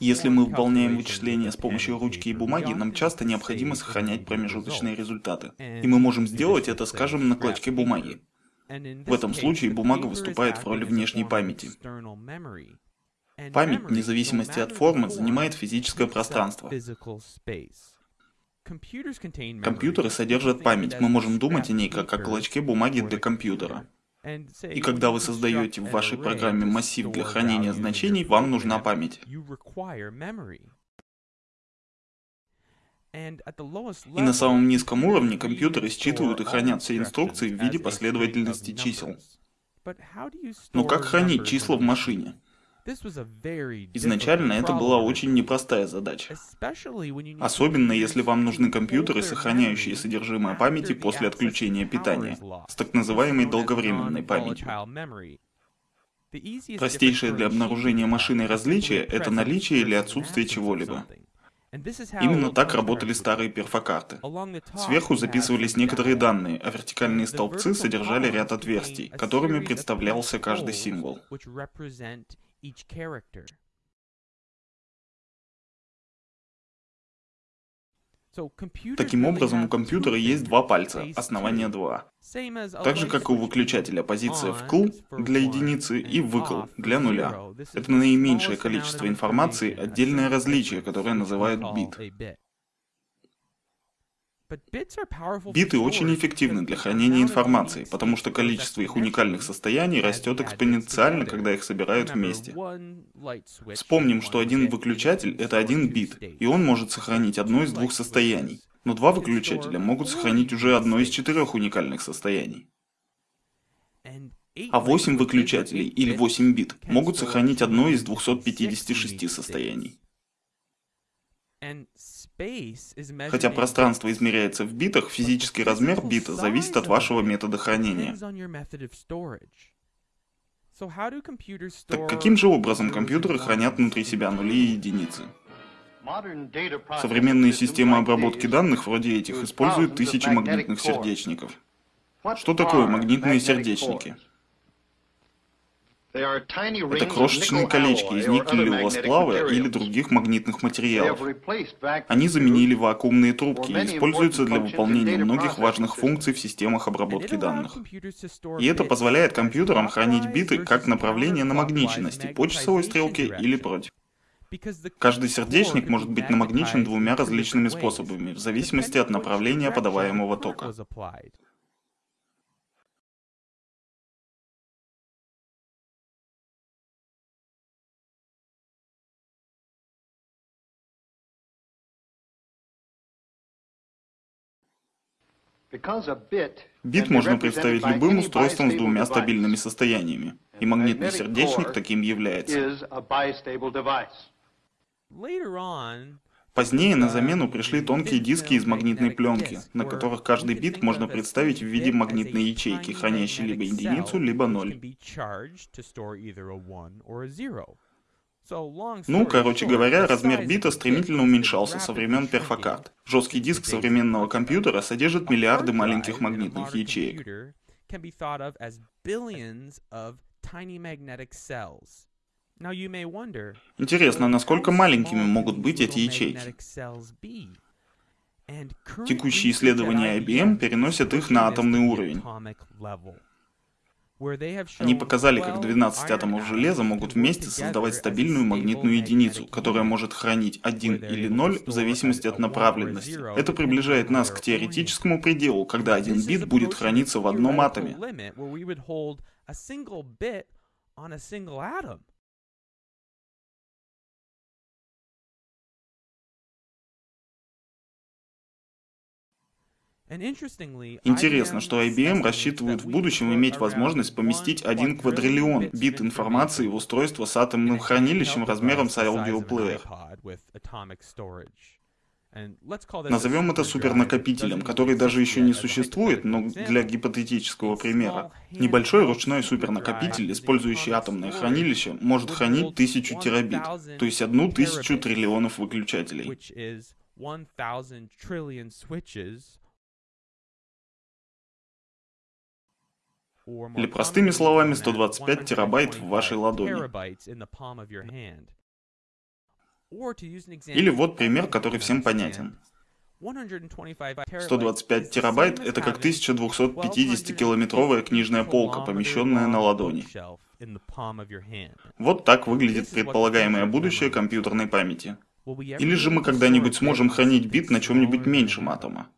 Если мы выполняем вычисления с помощью ручки и бумаги, нам часто необходимо сохранять промежуточные результаты. И мы можем сделать это, скажем, на клочке бумаги. В этом случае бумага выступает в роли внешней памяти. Память, вне зависимости от формы, занимает физическое пространство. Компьютеры содержат память, мы можем думать о ней как о клочке бумаги для компьютера. И когда вы создаете в вашей программе массив для хранения значений, вам нужна память. И на самом низком уровне компьютеры считывают и хранят все инструкции в виде последовательности чисел. Но как хранить числа в машине? Изначально это была очень непростая задача. Особенно если вам нужны компьютеры, сохраняющие содержимое памяти после отключения питания, с так называемой долговременной памятью. Простейшее для обнаружения машины различие — это наличие или отсутствие чего-либо. Именно так работали старые перфокарты. Сверху записывались некоторые данные, а вертикальные столбцы содержали ряд отверстий, которыми представлялся каждый символ. Таким образом, у компьютера есть два пальца, основание 2. Так же, как у выключателя, позиция вкл для единицы и выкл для нуля. Это наименьшее количество информации, отдельное различие, которое называют бит. Биты очень эффективны для хранения информации, потому что количество их уникальных состояний растет экспоненциально, когда их собирают вместе. Вспомним, что один выключатель — это один бит, и он может сохранить одно из двух состояний. Но два выключателя могут сохранить уже одно из четырех уникальных состояний. А 8 выключателей, или 8 бит, могут сохранить одно из 256 состояний. Хотя пространство измеряется в битах, физический размер бита зависит от вашего метода хранения. Так каким же образом компьютеры хранят внутри себя нули и единицы? Современные системы обработки данных вроде этих используют тысячи магнитных сердечников. Что такое магнитные сердечники? Это крошечные колечки из никелевого сплава или других магнитных материалов. Они заменили вакуумные трубки и используются для выполнения многих важных функций в системах обработки данных. И это позволяет компьютерам хранить биты как направление намагниченности по часовой стрелке или против. Каждый сердечник может быть намагничен двумя различными способами, в зависимости от направления подаваемого тока. Бит можно представить любым устройством с двумя стабильными состояниями, и магнитный сердечник таким является. Позднее на замену пришли тонкие диски из магнитной пленки, на которых каждый бит можно представить в виде магнитной ячейки, хранящей либо единицу, либо ноль. Ну, короче говоря, размер бита стремительно уменьшался со времен перфокарт. Жесткий диск современного компьютера содержит миллиарды маленьких магнитных ячеек. Интересно, насколько маленькими могут быть эти ячейки? Текущие исследования IBM переносят их на атомный уровень. Они показали, как 12 атомов железа могут вместе создавать стабильную магнитную единицу, которая может хранить 1 или 0 в зависимости от направленности. Это приближает нас к теоретическому пределу, когда один бит будет храниться в одном атоме. Интересно, что IBM рассчитывает в будущем иметь возможность поместить один квадриллион бит информации в устройство с атомным хранилищем размером с аудиоплеер. Назовем это супернакопителем, который даже еще не существует, но для гипотетического примера. Небольшой ручной супернакопитель, использующий атомное хранилище, может хранить тысячу терабит, то есть одну тысячу триллионов выключателей. Или простыми словами, 125 терабайт в вашей ладони. Или вот пример, который всем понятен. 125 терабайт — это как 1250-километровая книжная полка, помещенная на ладони. Вот так выглядит предполагаемое будущее компьютерной памяти. Или же мы когда-нибудь сможем хранить бит на чем-нибудь меньшем атома.